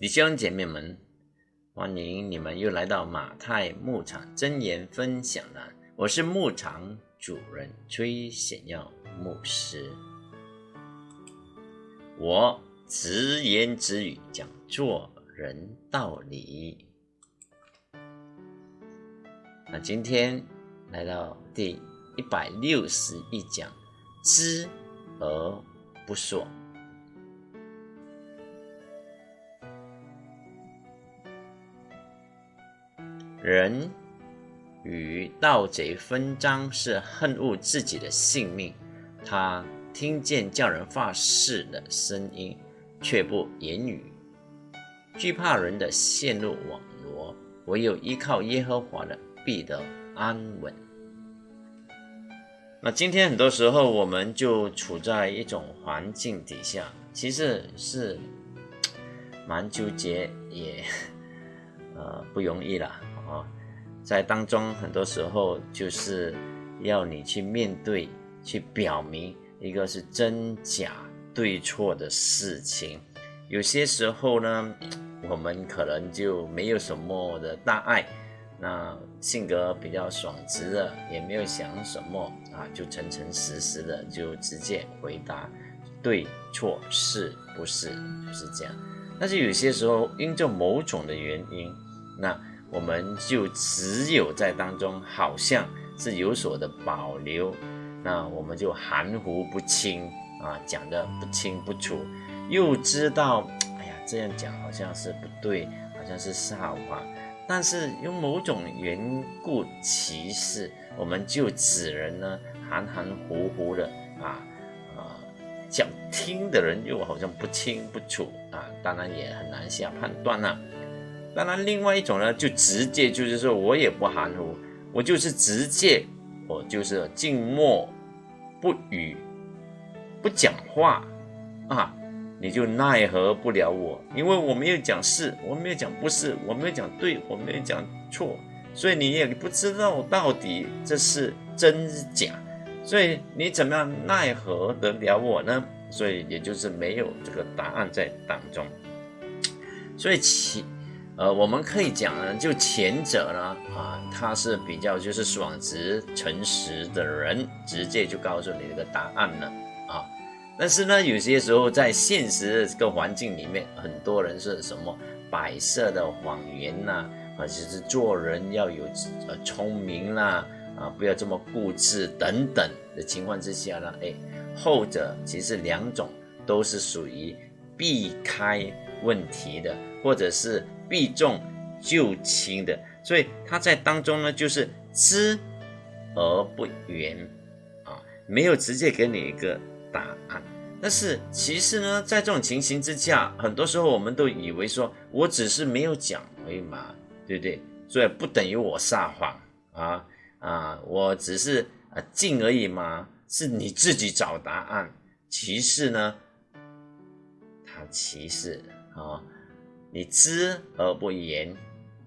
弟兄姐妹们，欢迎你们又来到马太牧场真言分享栏。我是牧场主人崔显耀牧师，我直言直语讲做人道理。那今天来到第一百六十一讲，知而不说。人与盗贼分赃是恨恶自己的性命，他听见叫人发誓的声音，却不言语，惧怕人的陷入网罗，唯有依靠耶和华的必得安稳。那今天很多时候我们就处在一种环境底下，其实是 蛮纠结，也 呃不容易了。啊，在当中很多时候就是要你去面对、去表明一个是真假对错的事情。有些时候呢，我们可能就没有什么的大爱，那性格比较爽直的，也没有想什么啊，就诚诚实实的就直接回答对错是不是，就是这样。但是有些时候因着某种的原因，那。我们就只有在当中好像是有所的保留，那我们就含糊不清啊，讲的不清不楚，又知道，哎呀，这样讲好像是不对，好像是撒谎，但是用某种缘故歧视，我们就只能呢含含糊糊的啊啊，讲听的人又好像不清不楚啊，当然也很难下判断了。当然，另外一种呢，就直接就是说我也不含糊，我就是直接，我就是静默不语，不讲话啊，你就奈何不了我，因为我没有讲是，我没有讲不是，我没有讲对，我没有讲错，所以你也不知道到底这是真假，所以你怎么样奈何得了我呢？所以也就是没有这个答案在当中，所以其。呃，我们可以讲呢，就前者呢，啊，他是比较就是爽直、诚实的人，直接就告诉你这个答案了啊。但是呢，有些时候在现实的这个环境里面，很多人是什么摆设的谎言呐，啊，就是做人要有呃聪明啦，啊，不要这么固执等等的情况之下呢，哎，后者其实两种都是属于避开问题的，或者是。避重就轻的，所以他在当中呢，就是知而不言啊，没有直接给你一个答案。但是其实呢，在这种情形之下，很多时候我们都以为说我只是没有讲而已嘛，对不对？所以不等于我撒谎啊啊，我只是啊静而已嘛，是你自己找答案。其实呢，其实啊。你知而不言，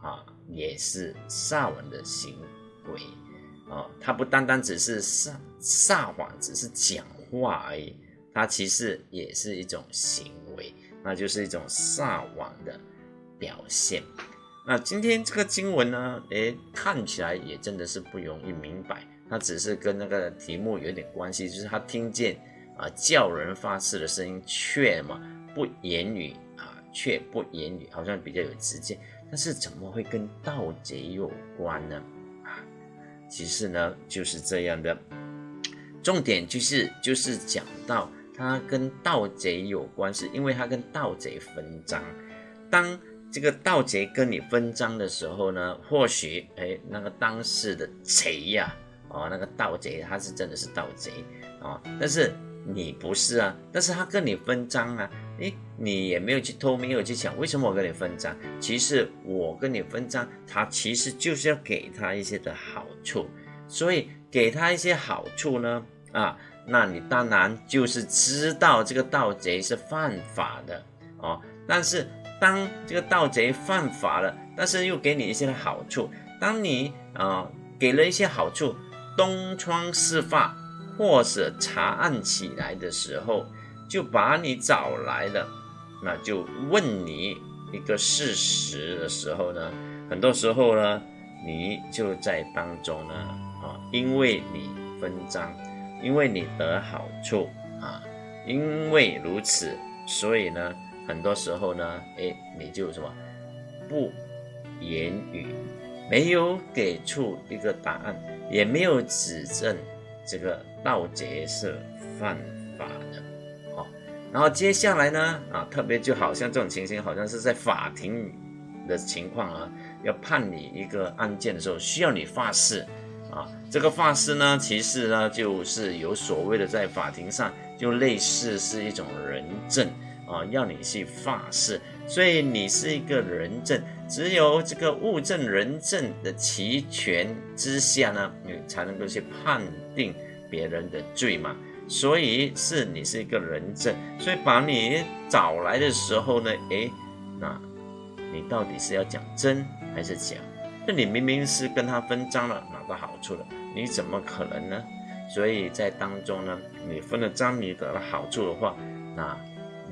啊，也是撒谎的行为，啊，他不单单只是撒撒谎，只是讲话而已，他其实也是一种行为，那就是一种撒谎的表现。那今天这个经文呢，诶，看起来也真的是不容易明白，它只是跟那个题目有点关系，就是他听见啊叫人发誓的声音，却嘛不言语啊。却不言语，好像比较有直接，但是怎么会跟盗贼有关呢？啊，其实呢就是这样的，重点就是就是讲到他跟盗贼有关，是因为他跟盗贼分赃。当这个盗贼跟你分赃的时候呢，或许哎那个当时的贼呀，哦那个盗贼他是真的是盗贼啊，但是你不是啊，但是他跟你分赃啊。诶，你也没有去偷，没有去抢，为什么我跟你分赃？其实我跟你分赃，他其实就是要给他一些的好处，所以给他一些好处呢，啊，那你当然就是知道这个盗贼是犯法的哦。但是当这个盗贼犯法了，但是又给你一些好处，当你啊给了一些好处，东窗事发或者查案起来的时候。就把你找来了，那就问你一个事实的时候呢，很多时候呢，你就在当中呢，啊，因为你分赃，因为你得好处啊，因为如此，所以呢，很多时候呢，哎，你就什么不言语，没有给出一个答案，也没有指证这个盗贼是犯法的。好然后接下来呢，啊，特别就好像这种情形，好像是在法庭的情况啊，要判你一个案件的时候，需要你发誓，啊，这个发誓呢，其实呢，就是有所谓的在法庭上，就类似是一种人证啊，要你去发誓，所以你是一个人证，只有这个物证人证的齐全之下呢，你才能够去判定别人的罪嘛。所以是你是一个人证，所以把你找来的时候呢，诶，那你到底是要讲真还是假？那你明明是跟他分赃了，拿到好处了，你怎么可能呢？所以在当中呢，你分了赃，你得了好处的话，那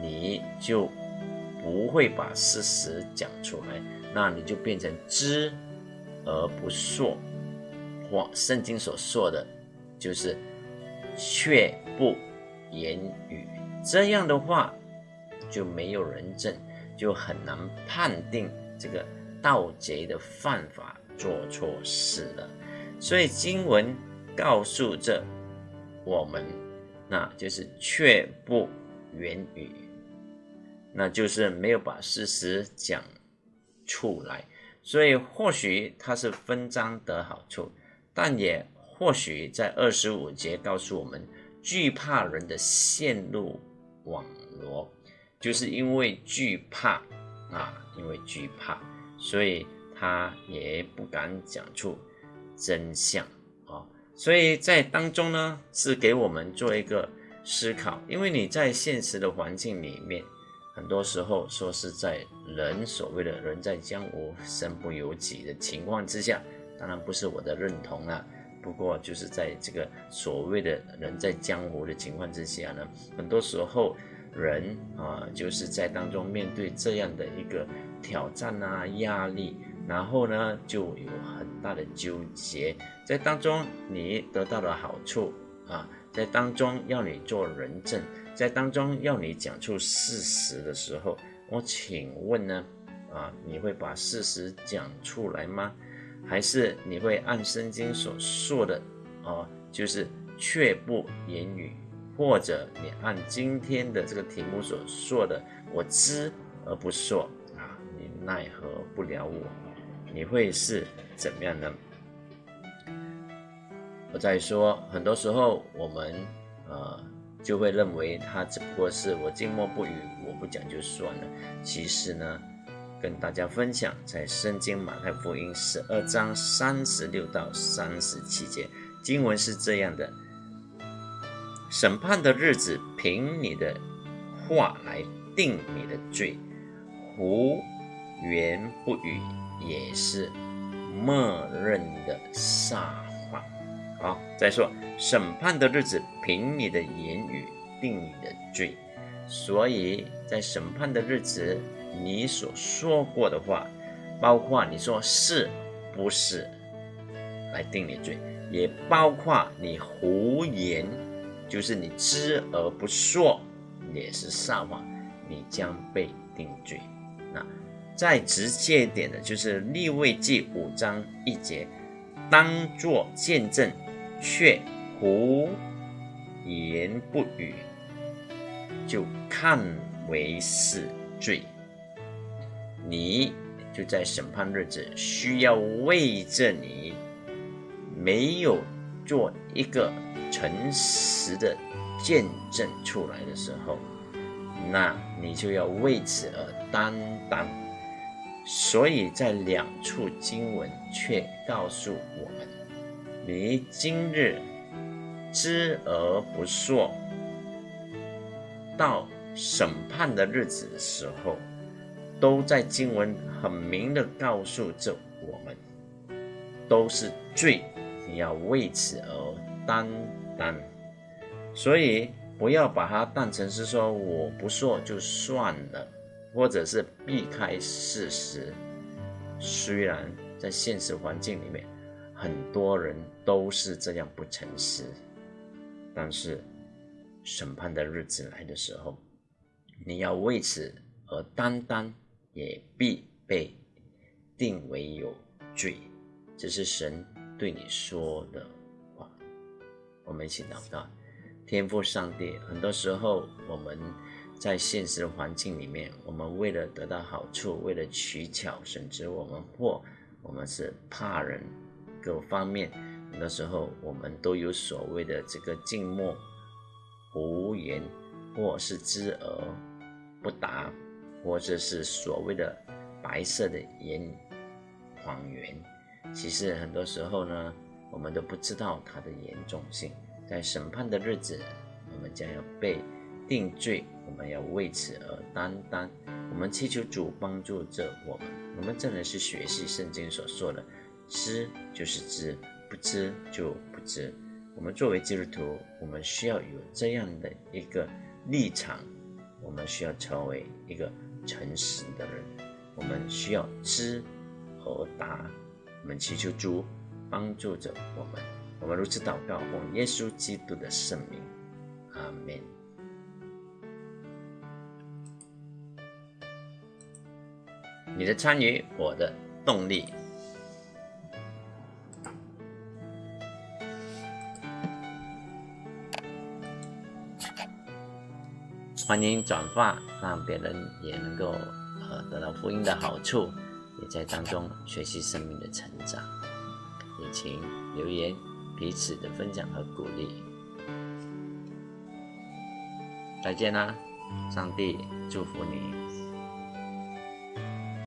你就不会把事实讲出来，那你就变成知而不说，或圣经所说的，就是。却不言语，这样的话就没有人证，就很难判定这个盗贼的犯法做错事了。所以经文告诉着我们，那就是却不言语，那就是没有把事实讲出来。所以或许他是分赃得好处，但也。或许在二十五节告诉我们，惧怕人的陷入网罗，就是因为惧怕啊，因为惧怕，所以他也不敢讲出真相啊。所以在当中呢，是给我们做一个思考，因为你在现实的环境里面，很多时候说是在人所谓的人在江湖身不由己的情况之下，当然不是我的认同啊。不过就是在这个所谓的人在江湖的情况之下呢，很多时候人啊就是在当中面对这样的一个挑战啊压力，然后呢就有很大的纠结，在当中你得到了好处啊，在当中要你做人证，在当中要你讲出事实的时候，我请问呢啊你会把事实讲出来吗？还是你会按圣经所说的，哦，就是却不言语，或者你按今天的这个题目所说的，我知而不说啊，你奈何不了我？你会是怎么样呢？我在说，很多时候我们呃就会认为他只不过是我静默不语，我不讲就算了。其实呢。跟大家分享，在圣经马太福音十二章三十六到三十七节经文是这样的：审判的日子，凭你的话来定你的罪，胡言不语也是默认的撒谎。好，再说审判的日子，凭你的言语定你的罪，所以在审判的日子。你所说过的话，包括你说是不是来定你罪，也包括你胡言，就是你知而不说，也是撒谎，你将被定罪。那再直接一点的，就是立位记五章一节，当作见证，却胡言不语，就看为是罪。你就在审判日子需要为着你没有做一个诚实的见证出来的时候，那你就要为此而担当。所以在两处经文却告诉我们：你今日知而不说，到审判的日子的时候。都在经文很明的告诉着我们，都是罪，你要为此而担当。所以不要把它当成是说我不说就算了，或者是避开事实。虽然在现实环境里面，很多人都是这样不诚实，但是审判的日子来的时候，你要为此而担当，也必被定为有罪。这是神对你说的话。我们一起祷告，天父上帝，很多时候我们。在现实的环境里面，我们为了得到好处，为了取巧，甚至我们或我们是怕人，各方面，很多时候我们都有所谓的这个静默无言，或是知而不答，或者是所谓的白色的言谎言。其实很多时候呢，我们都不知道它的严重性。在审判的日子，我们将要被定罪。我们要为此而担当。我们祈求主帮助着我们。我们真的是学习圣经所说的，知就是知，不知就不知。我们作为基督徒，我们需要有这样的一个立场。我们需要成为一个诚实的人。我们需要知和答。我们祈求主帮助着我们。我们如此祷告，奉耶稣基督的圣名，阿门。你的参与，我的动力。欢迎转发，让别人也能够呃得到福音的好处，也在当中学习生命的成长。也请留言彼此的分享和鼓励。再见啦，上帝祝福你。